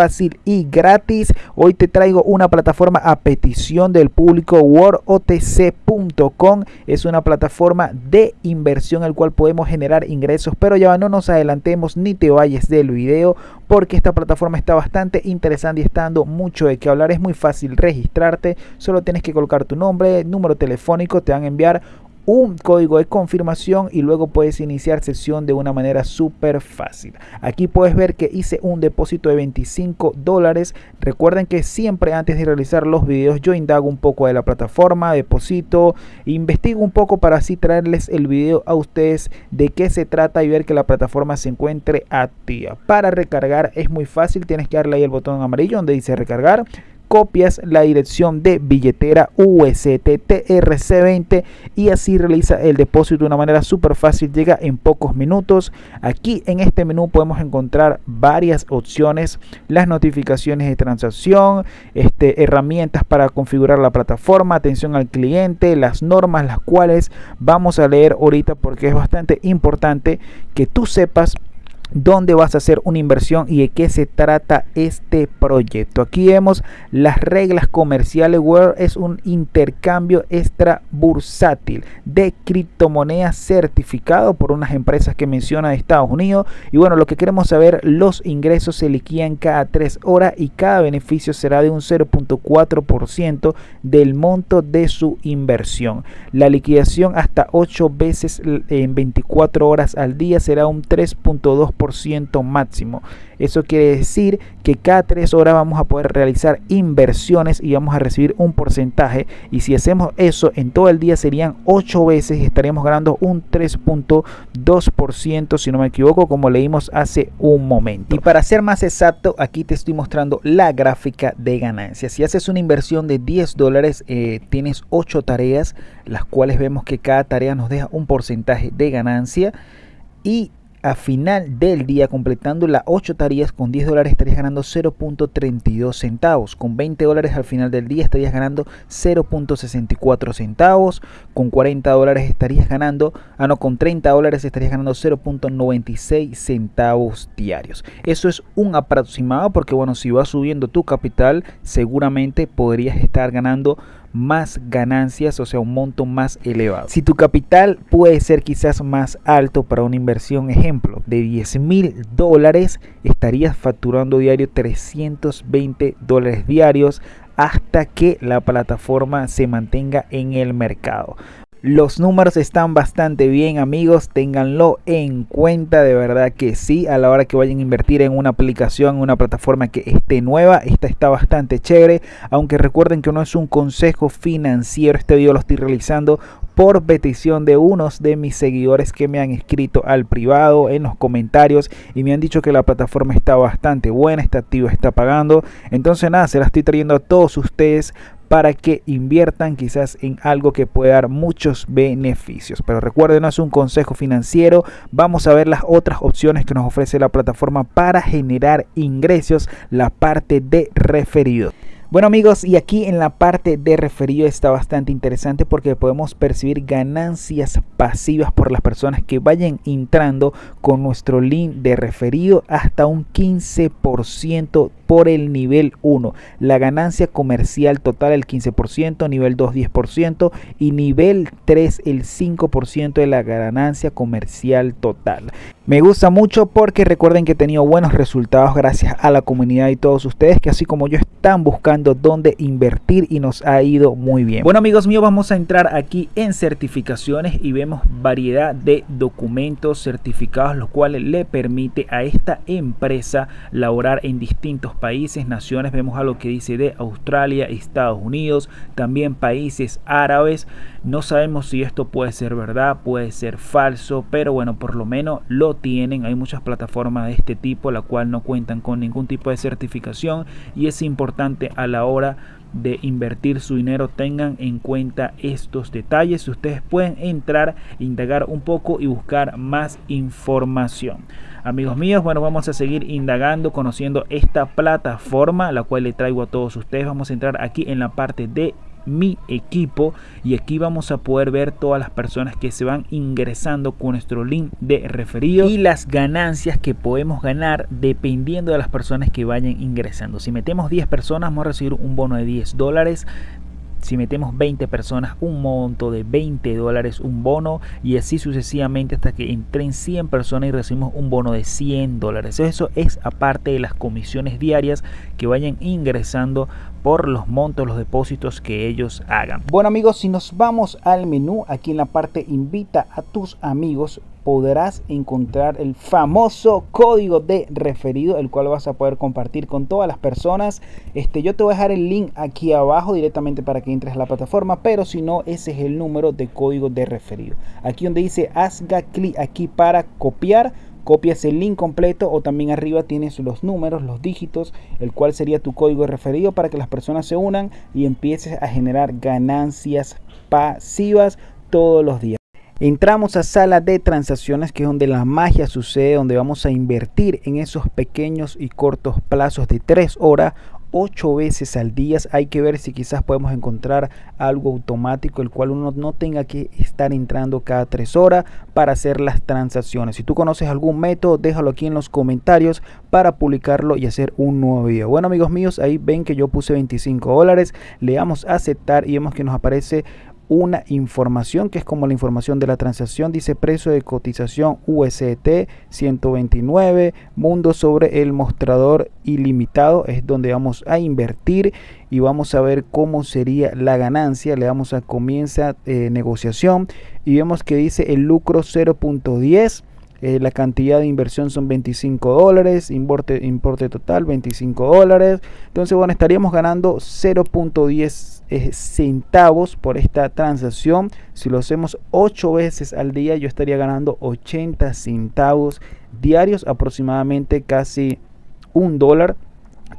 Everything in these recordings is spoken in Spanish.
fácil y gratis. Hoy te traigo una plataforma a petición del público WorldOTC.com. Es una plataforma de inversión el cual podemos generar ingresos, pero ya no nos adelantemos ni te vayas del video porque esta plataforma está bastante interesante y está dando mucho de qué hablar. Es muy fácil registrarte, solo tienes que colocar tu nombre, número telefónico, te van a enviar un código de confirmación y luego puedes iniciar sesión de una manera súper fácil. Aquí puedes ver que hice un depósito de 25 dólares. Recuerden que siempre antes de realizar los videos yo indago un poco de la plataforma, deposito, investigo un poco para así traerles el video a ustedes de qué se trata y ver que la plataforma se encuentre activa. Para recargar es muy fácil, tienes que darle ahí el botón amarillo donde dice recargar copias la dirección de billetera USTTRC20 y así realiza el depósito de una manera súper fácil, llega en pocos minutos. Aquí en este menú podemos encontrar varias opciones, las notificaciones de transacción, este, herramientas para configurar la plataforma, atención al cliente, las normas, las cuales vamos a leer ahorita porque es bastante importante que tú sepas dónde vas a hacer una inversión y de qué se trata este proyecto. Aquí vemos las reglas comerciales. Word es un intercambio extra bursátil de criptomonedas certificado por unas empresas que menciona de Estados Unidos. Y bueno, lo que queremos saber, los ingresos se liquidan cada 3 horas y cada beneficio será de un 0.4% del monto de su inversión. La liquidación hasta 8 veces en 24 horas al día será un 3.2% máximo. Eso quiere decir que cada tres horas vamos a poder realizar inversiones y vamos a recibir un porcentaje. Y si hacemos eso en todo el día serían 8 veces y estaríamos ganando un 3.2% si no me equivoco como leímos hace un momento. Y para ser más exacto aquí te estoy mostrando la gráfica de ganancias. Si haces una inversión de 10 dólares eh, tienes 8 tareas las cuales vemos que cada tarea nos deja un porcentaje de ganancia y a final del día completando las 8 tareas con 10 dólares estarías ganando 0.32 centavos. Con 20 dólares al final del día estarías ganando 0.64 centavos. Con 40 dólares estarías ganando ah no con 30 dólares estarías ganando 0.96 centavos diarios. Eso es un aproximado porque bueno si vas subiendo tu capital seguramente podrías estar ganando más ganancias, o sea, un monto más elevado. Si tu capital puede ser quizás más alto para una inversión, ejemplo, de 10 mil dólares, estarías facturando diario 320 dólares diarios hasta que la plataforma se mantenga en el mercado. Los números están bastante bien amigos, ténganlo en cuenta, de verdad que sí, a la hora que vayan a invertir en una aplicación, una plataforma que esté nueva, esta está bastante chévere, aunque recuerden que no es un consejo financiero, este video lo estoy realizando por petición de unos de mis seguidores que me han escrito al privado en los comentarios y me han dicho que la plataforma está bastante buena, está activa, está pagando. Entonces nada, se la estoy trayendo a todos ustedes para que inviertan quizás en algo que pueda dar muchos beneficios. Pero recuerden, no es un consejo financiero. Vamos a ver las otras opciones que nos ofrece la plataforma para generar ingresos, la parte de referidos. Bueno amigos, y aquí en la parte de referido está bastante interesante porque podemos percibir ganancias pasivas por las personas que vayan entrando con nuestro link de referido hasta un 15% por el nivel 1. La ganancia comercial total el 15%, nivel 2 10% y nivel 3 el 5% de la ganancia comercial total. Me gusta mucho porque recuerden que he tenido buenos resultados gracias a la comunidad y todos ustedes que así como yo están buscando dónde invertir y nos ha ido muy bien. Bueno amigos míos vamos a entrar aquí en certificaciones y vemos variedad de documentos certificados los cuales le permite a esta empresa laborar en distintos países, naciones. Vemos algo que dice de Australia, Estados Unidos, también países árabes. No sabemos si esto puede ser verdad, puede ser falso, pero bueno, por lo menos lo tienen. Hay muchas plataformas de este tipo, la cual no cuentan con ningún tipo de certificación y es importante a la hora de invertir su dinero tengan en cuenta estos detalles ustedes pueden entrar indagar un poco y buscar más información amigos míos bueno vamos a seguir indagando conociendo esta plataforma la cual le traigo a todos ustedes vamos a entrar aquí en la parte de mi equipo y aquí vamos a poder ver todas las personas que se van ingresando con nuestro link de referido y las ganancias que podemos ganar dependiendo de las personas que vayan ingresando. Si metemos 10 personas vamos a recibir un bono de 10 dólares si metemos 20 personas un monto de 20 dólares un bono y así sucesivamente hasta que entren 100 personas y recibimos un bono de 100 dólares eso es aparte de las comisiones diarias que vayan ingresando por los montos, los depósitos que ellos hagan. Bueno amigos, si nos vamos al menú, aquí en la parte invita a tus amigos, podrás encontrar el famoso código de referido, el cual vas a poder compartir con todas las personas. Este, yo te voy a dejar el link aquí abajo directamente para que entres a la plataforma, pero si no, ese es el número de código de referido. Aquí donde dice hazga clic aquí para copiar copias el link completo o también arriba tienes los números, los dígitos, el cual sería tu código referido para que las personas se unan y empieces a generar ganancias pasivas todos los días. Entramos a sala de transacciones que es donde la magia sucede, donde vamos a invertir en esos pequeños y cortos plazos de 3 horas ocho veces al día. Hay que ver si quizás podemos encontrar algo automático, el cual uno no tenga que estar entrando cada tres horas para hacer las transacciones. Si tú conoces algún método, déjalo aquí en los comentarios para publicarlo y hacer un nuevo video. Bueno amigos míos, ahí ven que yo puse 25 dólares. Le damos a aceptar y vemos que nos aparece una información que es como la información de la transacción dice precio de cotización UST 129 mundo sobre el mostrador ilimitado es donde vamos a invertir y vamos a ver cómo sería la ganancia le damos a comienza eh, negociación y vemos que dice el lucro 0.10 eh, la cantidad de inversión son 25 dólares, importe, importe total 25 dólares. Entonces, bueno, estaríamos ganando 0.10 centavos por esta transacción. Si lo hacemos 8 veces al día, yo estaría ganando 80 centavos diarios, aproximadamente casi un dólar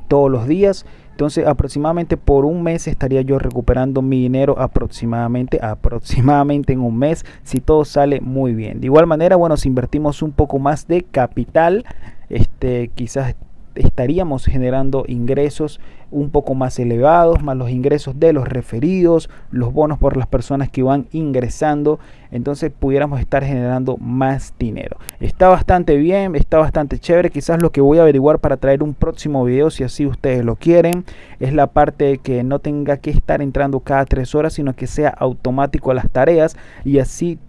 todos los días. Entonces aproximadamente por un mes estaría yo recuperando mi dinero aproximadamente, aproximadamente en un mes si todo sale muy bien. De igual manera, bueno, si invertimos un poco más de capital, este, quizás estaríamos generando ingresos un poco más elevados, más los ingresos de los referidos, los bonos por las personas que van ingresando, entonces pudiéramos estar generando más dinero. Está bastante bien, está bastante chévere, quizás lo que voy a averiguar para traer un próximo video, si así ustedes lo quieren, es la parte de que no tenga que estar entrando cada tres horas, sino que sea automático las tareas y así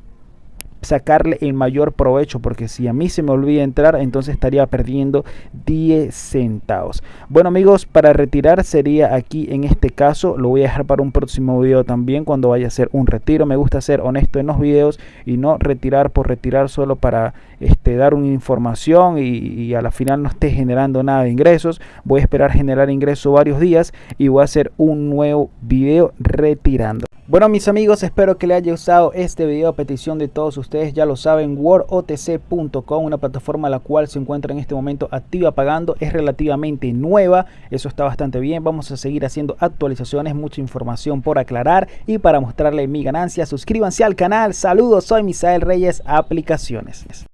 sacarle el mayor provecho porque si a mí se me olvida entrar entonces estaría perdiendo 10 centavos. Bueno amigos para retirar sería aquí en este caso. Lo voy a dejar para un próximo video también cuando vaya a hacer un retiro. Me gusta ser honesto en los videos y no retirar por retirar solo para este dar una información y, a la final no esté generando nada de ingresos. Voy a esperar generar ingresos varios días y voy a hacer un nuevo video retirando. Bueno mis amigos, espero que les haya gustado este video a petición de todos ustedes, ya lo saben, wordotc.com, una plataforma la cual se encuentra en este momento activa pagando, es relativamente nueva, eso está bastante bien, vamos a seguir haciendo actualizaciones, mucha información por aclarar y para mostrarle mi ganancia, suscríbanse al canal, saludos, soy Misael Reyes, Aplicaciones.